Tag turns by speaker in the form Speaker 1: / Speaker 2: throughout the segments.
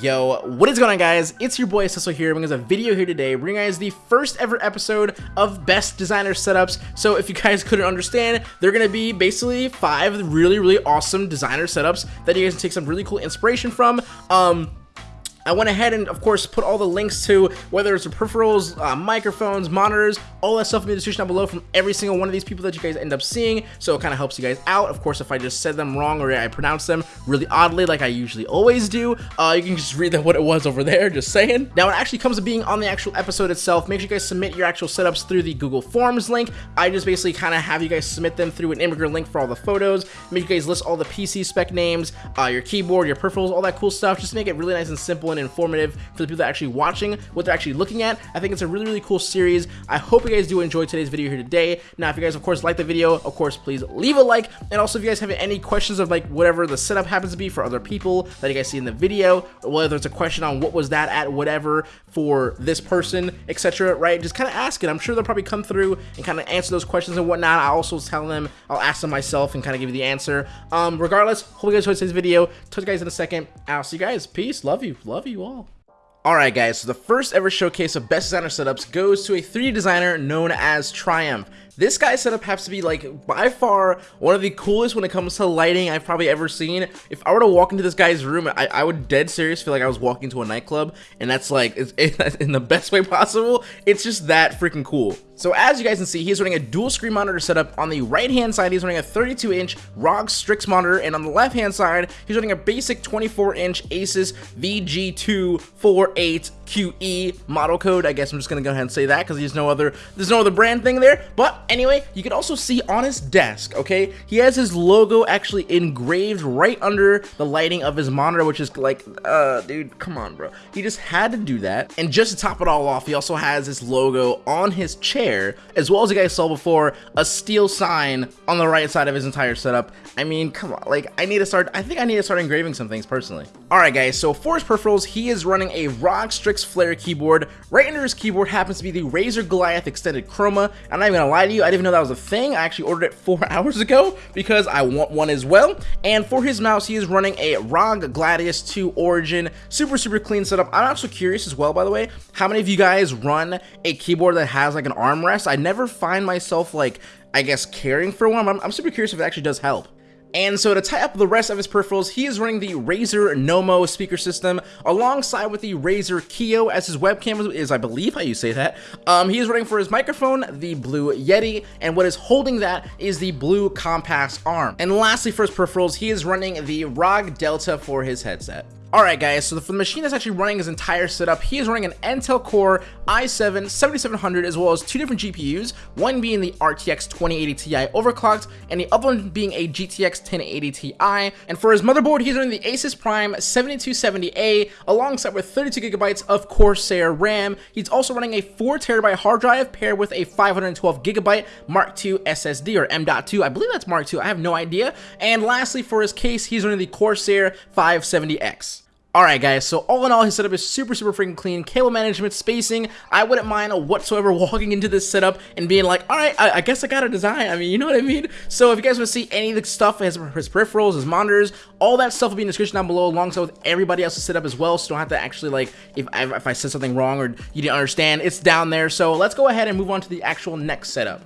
Speaker 1: Yo, what is going on guys? It's your boy Cecil here, bringing us a video here today, bringing guys the first ever episode of Best Designer Setups. So if you guys couldn't understand, they're to be basically five really, really awesome designer setups that you guys can take some really cool inspiration from. Um, I went ahead and, of course, put all the links to whether it's the peripherals, uh, microphones, monitors, all that stuff in the description down below from every single one of these people that you guys end up seeing. So it kind of helps you guys out. Of course, if I just said them wrong or I pronounced them really oddly like I usually always do, uh, you can just read that what it was over there, just saying. Now, when it actually comes to being on the actual episode itself, make sure you guys submit your actual setups through the Google Forms link. I just basically kind of have you guys submit them through an Imgur link for all the photos. Make you guys list all the PC spec names, uh, your keyboard, your peripherals, all that cool stuff. Just make it really nice and simple and informative for the people that are actually watching what they're actually looking at. I think it's a really, really cool series. I hope you guys do enjoy today's video here today. Now, if you guys, of course, like the video, of course, please leave a like. And also, if you guys have any questions of like whatever the setup happens to be for other people that you guys see in the video, or whether it's a question on what was that at whatever for this person, etc., right? Just kind of ask it. I'm sure they'll probably come through and kind of answer those questions and whatnot. I'll also tell them, I'll ask them myself and kind of give you the answer. Um, regardless, hope you guys enjoyed today's video. Talk to you guys in a second. I'll see you guys. Peace. Love you. Love you all. Alright guys, so the first ever showcase of best designer setups goes to a 3D designer known as Triumph. This guy's setup has to be like by far one of the coolest when it comes to lighting I've probably ever seen. If I were to walk into this guy's room, I, I would dead serious feel like I was walking to a nightclub and that's like it's, it, in the best way possible. It's just that freaking cool. So as you guys can see, he's running a dual screen monitor setup. On the right hand side, he's running a 32 inch ROG Strix monitor, and on the left hand side, he's running a basic 24 inch Asus VG248QE model code. I guess I'm just gonna go ahead and say that because there's no other there's no other brand thing there. But anyway, you can also see on his desk, okay, he has his logo actually engraved right under the lighting of his monitor, which is like, uh, dude, come on, bro. He just had to do that. And just to top it all off, he also has his logo on his chair as well as you guys saw before, a steel sign on the right side of his entire setup. I mean, come on, like, I need to start, I think I need to start engraving some things personally. Alright guys, so for his peripherals, he is running a ROG Strix Flare keyboard. Right under his keyboard happens to be the Razer Goliath Extended Chroma. I'm not even gonna lie to you, I didn't even know that was a thing. I actually ordered it four hours ago because I want one as well. And for his mouse, he is running a ROG Gladius 2 Origin. Super, super clean setup. I'm also curious as well, by the way, how many of you guys run a keyboard that has like an armrest? I never find myself like, I guess, caring for one. I'm, I'm super curious if it actually does help. And so to tie up the rest of his peripherals, he is running the Razer Nommo speaker system alongside with the Razer Kiyo as his webcam is, I believe how you say that. Um, he is running for his microphone, the Blue Yeti, and what is holding that is the Blue Compass arm. And lastly for his peripherals, he is running the ROG Delta for his headset. Alright guys, so the machine that's actually running his entire setup, he is running an Intel Core i7 7700 as well as two different GPUs, one being the RTX 2080 Ti overclocked and the other one being a GTX 1080 Ti. And for his motherboard, he's running the Asus Prime Z270A alongside with 32GB of Corsair RAM. He's also running a 4TB hard drive paired with a 512GB Mark II SSD or M.2. I believe that's Mark II, I have no idea. And lastly, for his case, he's running the Corsair 570X. Alright guys, so all in all, his setup is super, super freaking clean. Cable management, spacing, I wouldn't mind whatsoever walking into this setup and being like, alright, I, I, guess I got a design. I mean, you know what I mean? So if you guys want to see any of the stuff, his, his peripherals, his monitors, all that stuff will be in the description down below alongside with everybody else's setup as well, so don't have to actually like, if I, if I said something wrong or you didn't understand, it's down there. So let's go ahead and move on to the actual next setup.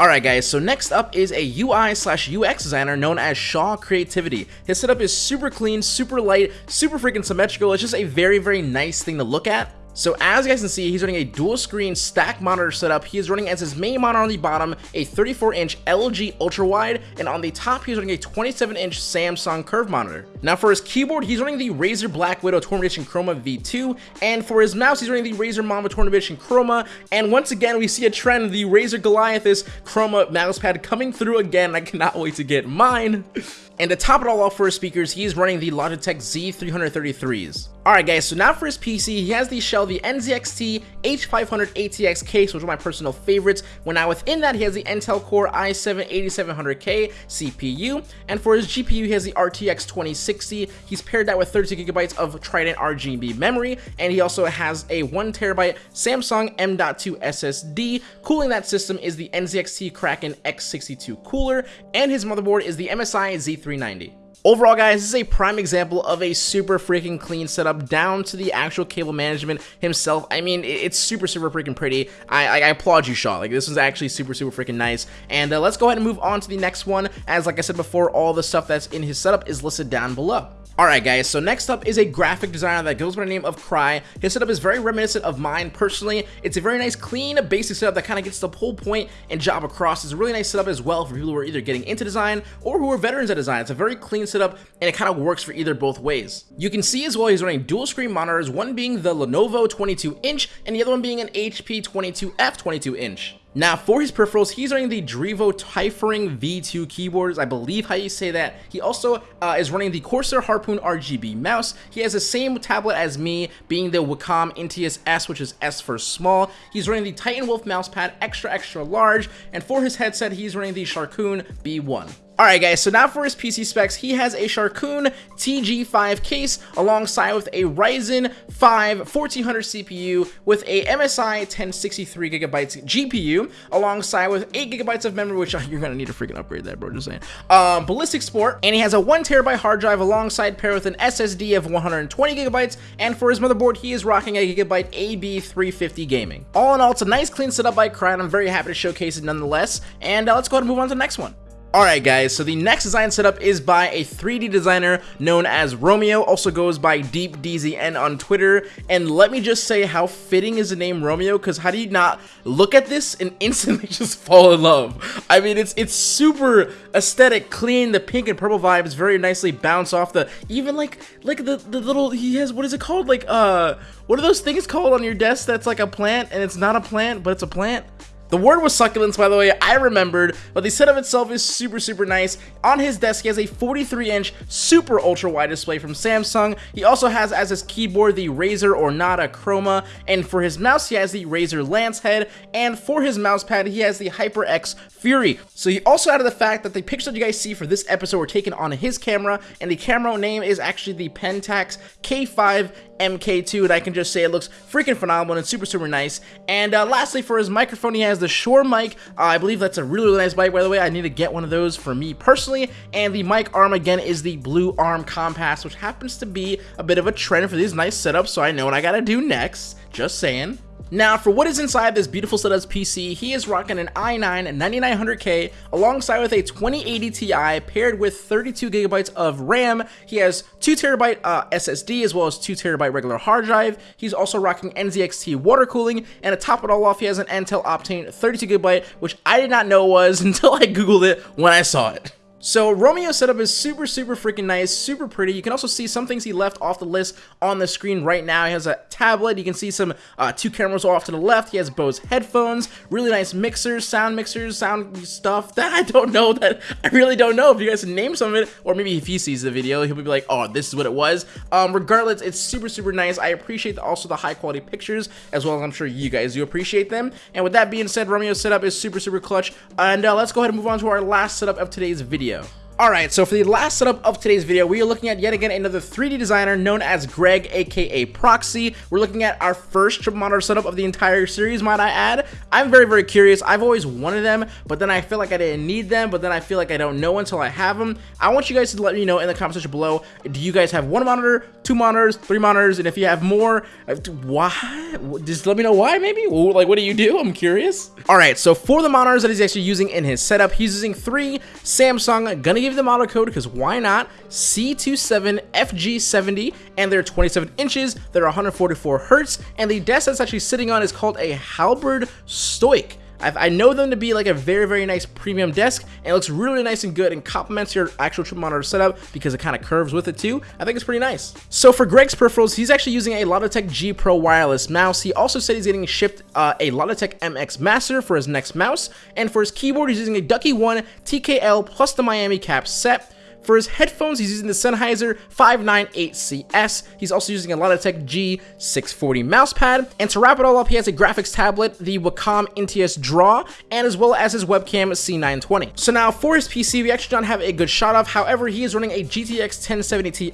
Speaker 1: Alright guys, so next up is a UI slash UX designer known as Shaw Creativity. His setup is super clean, super light, super freaking symmetrical. It's just a very, very nice thing to look at. So as you guys can see, he's running a dual screen stack monitor setup. He is running as his main monitor on the bottom, a 34 inch LG ultra wide, and on the top, he's running a 27 inch Samsung curve monitor. Now for his keyboard, he's running the Razer Black Widow Torn Edition Chroma V2, and for his mouse, he's running the Razer Mamba Torn Edition Chroma, and once again, we see a trend, the Razer Goliath is Chroma mousepad coming through again. I cannot wait to get mine. And to top it all off for his speakers, he is running the Logitech Z333s. Alright guys, so now for his PC, he has the Shelby NZXT H500 ATX case, which are my personal favorites. When now within that, he has the Intel Core i7-8700K CPU, and for his GPU, he has the RTX 2060. He's paired that with 32 gigabytes of Trident RGB memory, and he also has a 1 terabyte Samsung M.2 SSD. Cooling that system is the NZXT Kraken X62 cooler, and his motherboard is the MSI Z3 390. Overall, guys, this is a prime example of a super freaking clean setup down to the actual cable management himself. I mean, it's super, super freaking pretty. I, I, I applaud you, Shaw. Like, this one's actually super, super freaking nice. And uh, let's go ahead and move on to the next one. As, like I said before, all the stuff that's in his setup is listed down below. Alright guys, so next up is a graphic designer that goes by the name of Cry. His setup is very reminiscent of mine personally. It's a very nice, clean, basic setup that kind of gets the whole point and job across. It's a really nice setup as well for people who are either getting into design or who are veterans at design. It's a very clean setup and it kind of works for either both ways. You can see as well he's running dual screen monitors, one being the Lenovo 22 inch and the other one being an HP 22F 22 inch. Now, for his peripherals, he's running the Drevo Tyrfing V2 keyboards, I believe how you say that. He also uh, is running the Corsair Harpoon RGB mouse. He has the same tablet as me, being the Wacom Intuos S, which is S for small. He's running the Titan Wolf mousepad extra, extra large. And for his headset, he's running the Sharkoon B1. Alright guys, so now for his PC specs, he has a Sharkoon TG5 case alongside with a Ryzen 5 1400 CPU with a MSI 1063GB GPU alongside with 8GB of memory, which you're gonna need to freaking upgrade that, bro, just saying. Um, Ballistix Sport, and he has a 1TB hard drive alongside paired with an SSD of 120GB, and for his motherboard, he is rocking a Gigabyte AB350 Gaming. All in all, it's a nice clean setup by Cry, and I'm very happy to showcase it nonetheless, and uh, let's go ahead and move on to the next one. Alright guys, so the next design setup is by a 3D designer known as Romeo, also goes by DeepDZN on Twitter, and let me just say how fitting is the name Romeo, because how do you not look at this and instantly just fall in love? I mean, it's it's super aesthetic, clean, the pink and purple vibes very nicely bounce off the, even like, like the, the little, he has, what is it called? Like, uh, what are those things called on your desk that's like a plant, and it's not a plant, but it's a plant? The word was succulents, by the way, I remembered, but the setup itself is super, super nice. On his desk, he has a 43-inch super ultra-wide display from Samsung. He also has as his keyboard the Razer Ornata Chroma, and for his mouse, he has the Razer Lancehead, and for his mousepad, he has the HyperX Fury. So he also added the fact that the pictures that you guys see for this episode were taken on his camera, and the camera name is actually the Pentax K5 MK2, and I can just say it looks freaking phenomenal and super, super nice. And uh, lastly, for his microphone, he has the Shure mic. Uh, I believe that's a really, really nice mic, by the way. I need to get one of those for me personally. And the mic arm, again, is the Blue Arm Compass, which happens to be a bit of a trend for these nice setups, so I know what I gotta do next. Just saying. Now, for what is inside this beautiful setup's PC, he is rocking an i9 9900K alongside with a 2080 Ti paired with 32GB of RAM. He has 2TB uh, SSD as well as 2TB regular hard drive. He's also rocking NZXT water cooling, and to top it all off, he has an Intel Optane 32GB, which I did not know was until I googled it when I saw it. So Romeo's setup is super, super freaking nice, super pretty. You can also see some things he left off the list on the screen right now. He has a tablet. You can see some uh, two cameras off to the left. He has Bose headphones, really nice mixers, sound mixers, sound stuff that I don't know that I really don't know if you guys name some of it, or maybe if he sees the video, he'll be like, oh, this is what it was. Um, regardless, it's super, super nice. I appreciate the, also the high quality pictures, as well as I'm sure you guys do appreciate them. And with that being said, Romeo's setup is super, super clutch. And uh, let's go ahead and move on to our last setup of today's video video. Alright, so for the last setup of today's video, we are looking at yet again another 3D designer known as Greg, aka Proxy. We're looking at our first triple monitor setup of the entire series, might I add. I'm very, very curious. I've always wanted them, but then I feel like I didn't need them, but then I feel like I don't know until I have them. I want you guys to let me know in the comment section below, do you guys have one monitor, two monitors, three monitors, and if you have more, uh, why? Just let me know why, maybe? Like, what do you do? I'm curious. Alright, so for the monitors that he's actually using in his setup, he's using three Samsung, gonna them auto code because why not? C27FG70 and they're 27 inches, they're 144 hertz, and the desk that's actually sitting on is called a Halberd Stoic. I've, i know them to be like a very, very nice premium desk, and it looks really nice and good and complements your actual triple monitor setup because it kind of curves with it too. I think it's pretty nice. So for Greg's peripherals, he's actually using a Logitech G Pro wireless mouse. He also said he's getting shipped uh, a Logitech MX Master for his next mouse, and for his keyboard, he's using a Ducky One TKL plus the Miami Cap set. For his headphones, he's using the Sennheiser 598CS. He's also using a Logitech G640 mousepad. And to wrap it all up, he has a graphics tablet, the Wacom Intuos Draw, and as well as his webcam C920. So now for his PC, we actually don't have a good shot of. However, he is running a GTX 1070 Ti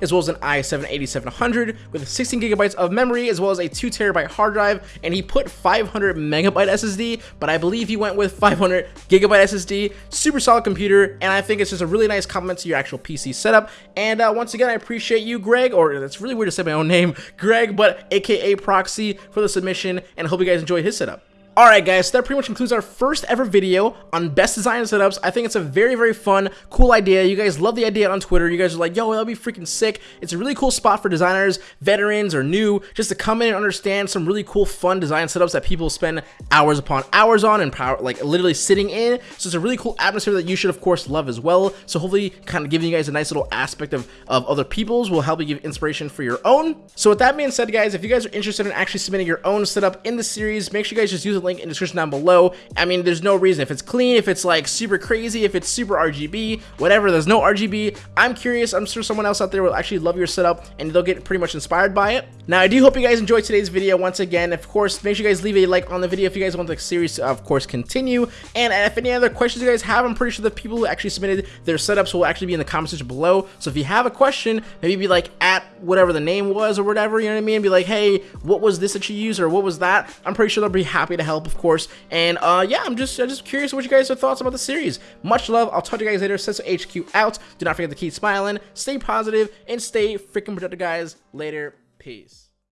Speaker 1: as well as an i7-8700 with 16 gigabytes of memory as well as a 2 terabyte hard drive. And he put 500 megabyte SSD, but I believe he went with 500 gigabyte SSD. Super solid computer, and I think it's just a really nice combination complement to your actual PC setup. And uh, once again, I appreciate you, Greg, or it's really weird to say my own name, Greg, but aka Proxy for the submission, and I hope you guys enjoy his setup. Alright guys, so that pretty much concludes our first ever video on best design setups. I think it's a very, very fun, cool idea. You guys love the idea on Twitter. You guys are like, yo, that'll be freaking sick. It's a really cool spot for designers, veterans, or new, just to come in and understand some really cool, fun design setups that people spend hours upon hours on and power, like literally sitting in. So it's a really cool atmosphere that you should, of course, love as well. So hopefully kind of giving you guys a nice little aspect of, of other people's will help you give inspiration for your own. So with that being said, guys, if you guys are interested in actually submitting your own setup in the series, make sure you guys just use the link in the description down below. I mean, there's no reason. If it's clean, if it's like super crazy, if it's super RGB, whatever, there's no RGB. I'm curious. I'm sure someone else out there will actually love your setup and they'll get pretty much inspired by it. Now, I do hope you guys enjoyed today's video once again. Of course, make sure you guys leave a like on the video if you guys want the series to, of course, continue. And if any other questions you guys have, I'm pretty sure the people who actually submitted their setups will actually be in the comment section below. So if you have a question, maybe be like at whatever the name was or whatever, you know what I mean? Be like, hey, what was this that you used or what was that? I'm pretty sure they'll be happy to help, of course. And uh, yeah, I'm just I'm just curious what you guys' have thoughts about the series. Much love. I'll talk to you guys later. Senso HQ out. Do not forget to keep smiling, stay positive, and stay freaking productive, guys. Later. Peace.